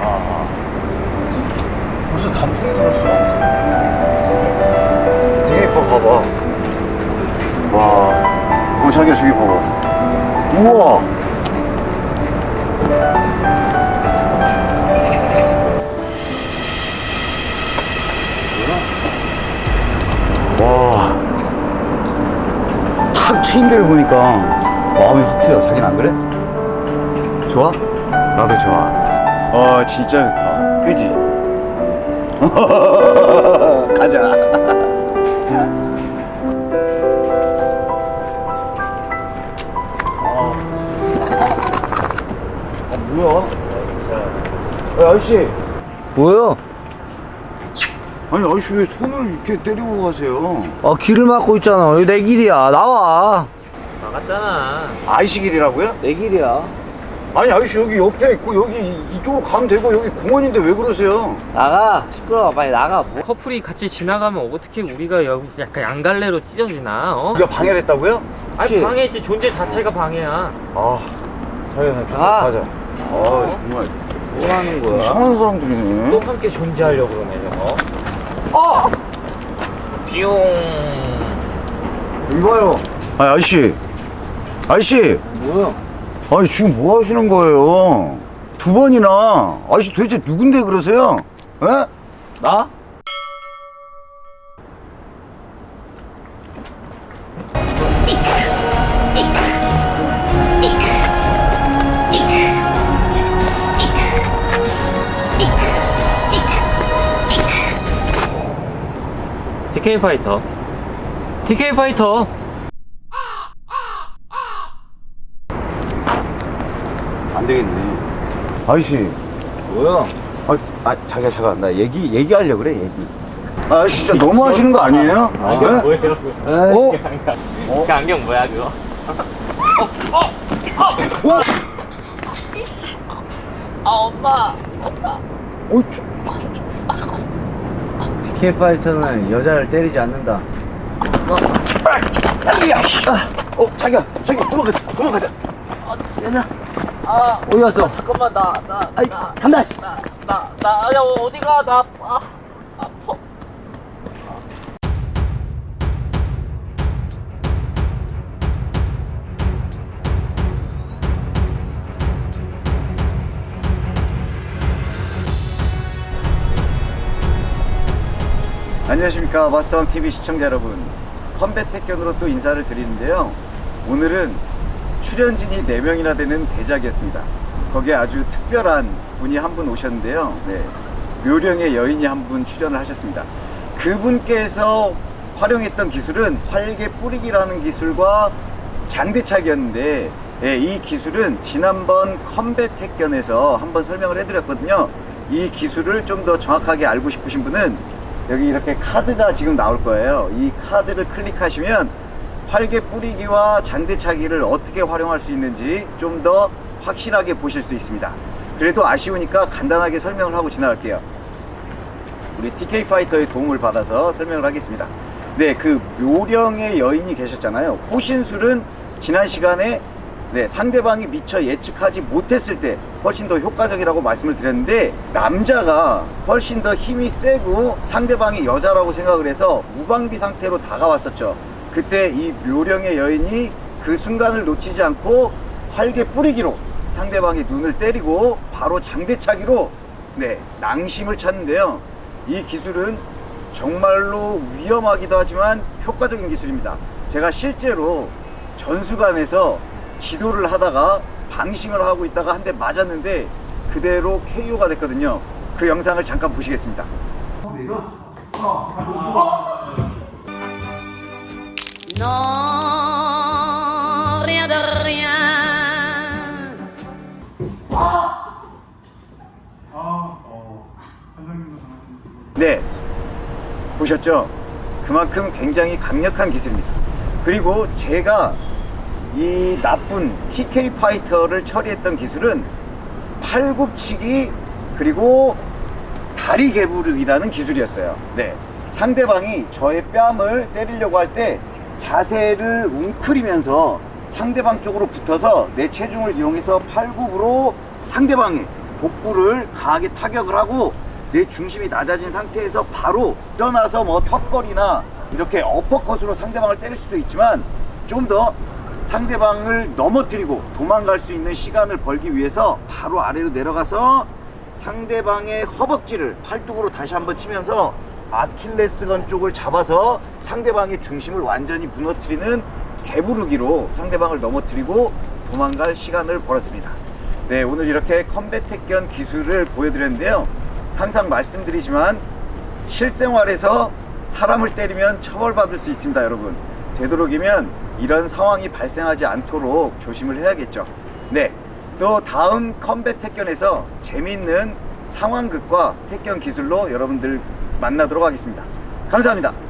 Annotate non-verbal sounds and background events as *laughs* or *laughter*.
아, 벌써 단풍이 들었어. 되게 예뻐, 봐봐. 와, 어, 자기야, 저기 봐봐. 우와! 와, 탁 트인 데를 보니까 마음이 확 트여. 자기는 안 그래? 좋아? 나도 좋아. 어, 진짜 좋다. 그지? *laughs* 가자. 아, 뭐야? 야, 아저씨. 뭐야? 아니, 아저씨 왜 손을 이렇게 때리고 가세요? 아 길을 막고 있잖아 여기 내 길이야 나와 나갔잖아. 아이씨 길이라고요? 내 길이야 아니, 아저씨 여기 옆에 있고 여기 이쪽으로 가면 되고 여기 공원인데 왜 그러세요? 나가 시끄러워 빨리 나가 뭐. 커플이 같이 지나가면 어떻게 우리가 여기 약간 양갈래로 찢어지나? 어? 우리가 방해를 했다고요? 아니 그치? 방해지 존재 자체가 방해야. 아, 자기야, 좀 가. 가자. 아, 정말 뭐 하는 거야? 이상한 사람들이네. 또 함께 존재하려고 그러네 저거. 아! 뿅. 이봐요. 아니, 아저씨. 아저씨. 뭐야? 아니, 지금 뭐 하시는 거예요? 두 번이나. 아저씨 도대체 누군데 그러세요? 에? 나? TK 파이터. TK 파이터. 안 되겠네. 아저씨. 뭐야? 아, 아 자기야, 잠깐. 나 얘기, 얘기하려고 그래, 얘기. 아, 진짜 너무 하시는 거 아니에요? 안경 네? 뭐예요? 어? *laughs* 그 안경 뭐야 그거? 어? 아 엄마. 어, 저, PK 파이터는 여자를 때리지 않는다 야, 씨. 아, 어, 자기야, 자기야, 도망가자, 도망가자. 아 어디 갔어? 잠깐만 나 나 아이, 나, 간다, 씨. 나, 나, 나, 야, 어디가, 나, 아, 아파. 안녕하십니까 마스터왕 TV 시청자 여러분 컴뱃 택견으로 또 인사를 드리는데요 오늘은 출연진이 4명이나 되는 대작이었습니다. 거기에 아주 특별한 분이 한 분 오셨는데요. 네, 묘령의 여인이 한 분 출연을 하셨습니다. 그분께서 활용했던 기술은 활개 뿌리기라는 기술과 장대차기였는데 예, 이 기술은 지난번 컴뱃 택견에서 한번 설명을 해드렸거든요. 이 기술을 좀 더 정확하게 알고 싶으신 분은 여기 이렇게 카드가 지금 나올 거예요. 이 카드를 클릭하시면 활개 뿌리기와 장대차기를 어떻게 활용할 수 있는지 좀 더 확실하게 보실 수 있습니다. 그래도 아쉬우니까 간단하게 설명을 하고 지나갈게요. 우리 TK 파이터의 도움을 받아서 설명을 하겠습니다. 네 그 묘령의 여인이 계셨잖아요. 호신술은 지난 시간에 네, 상대방이 미처 예측하지 못했을 때 훨씬 더 효과적이라고 말씀을 드렸는데 남자가 훨씬 더 힘이 세고 상대방이 여자라고 생각을 해서 무방비 상태로 다가왔었죠 그때 이 묘령의 여인이 그 순간을 놓치지 않고 활개 뿌리기로 상대방의 눈을 때리고 바로 장대차기로 네, 낭심을 찾는데요. 이 기술은 정말로 위험하기도 하지만 효과적인 기술입니다. 제가 실제로 전수관에서 지도를 하다가 방심을 하고 있다가 한 대 맞았는데 그대로 KO가 됐거든요. 그 영상을 잠깐 보시겠습니다 Non, rien de rien. 네. 보셨죠? 그만큼 굉장히 강력한 기술입니다. 그리고 제가 이 나쁜 TK 파이터를 처리했던 기술은 팔굽치기 그리고 다리 개부르기라는 기술이었어요. 네. 상대방이 저의 뺨을 때리려고 할때 자세를 웅크리면서 상대방 쪽으로 붙어서 내 체중을 이용해서 팔굽으로 상대방의 복부를 강하게 타격을 하고 내 중심이 낮아진 상태에서 바로 일어나서 뭐 턱걸이나 이렇게 어퍼컷으로 상대방을 때릴 수도 있지만 좀 더 상대방을 넘어뜨리고 도망갈 수 있는 시간을 벌기 위해서 바로 아래로 내려가서 상대방의 허벅지를 팔뚝으로 다시 한번 치면서 아킬레스건 쪽을 잡아서 상대방의 중심을 완전히 무너뜨리는 개부르기로 상대방을 넘어뜨리고 도망갈 시간을 벌었습니다. 네, 오늘 이렇게 컴뱃 택견 기술을 보여드렸는데요. 항상 말씀드리지만 실생활에서 사람을 때리면 처벌받을 수 있습니다, 여러분. 되도록이면 이런 상황이 발생하지 않도록 조심을 해야겠죠. 네, 또 다음 컴뱃 택견에서 재미있는 상황극과 택견 기술로 여러분들 만나도록 하겠습니다. 감사합니다.